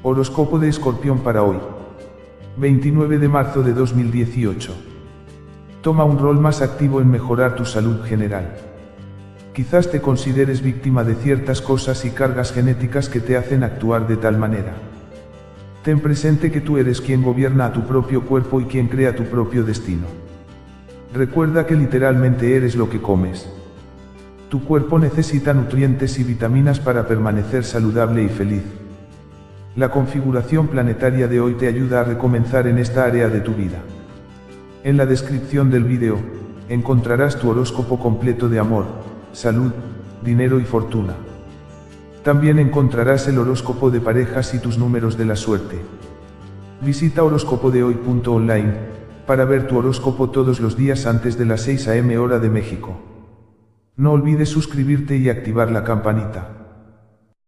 Horóscopo de Escorpión para hoy. 29 de marzo de 2018. Toma un rol más activo en mejorar tu salud general. Quizás te consideres víctima de ciertas cosas y cargas genéticas que te hacen actuar de tal manera. Ten presente que tú eres quien gobierna a tu propio cuerpo y quien crea tu propio destino. Recuerda que literalmente eres lo que comes. Tu cuerpo necesita nutrientes y vitaminas para permanecer saludable y feliz. La configuración planetaria de hoy te ayuda a recomenzar en esta área de tu vida. En la descripción del vídeo, encontrarás tu horóscopo completo de amor, salud, dinero y fortuna. También encontrarás el horóscopo de parejas y tus números de la suerte. Visita horóscopodehoy.online para ver tu horóscopo todos los días antes de las 6 am hora de México. No olvides suscribirte y activar la campanita.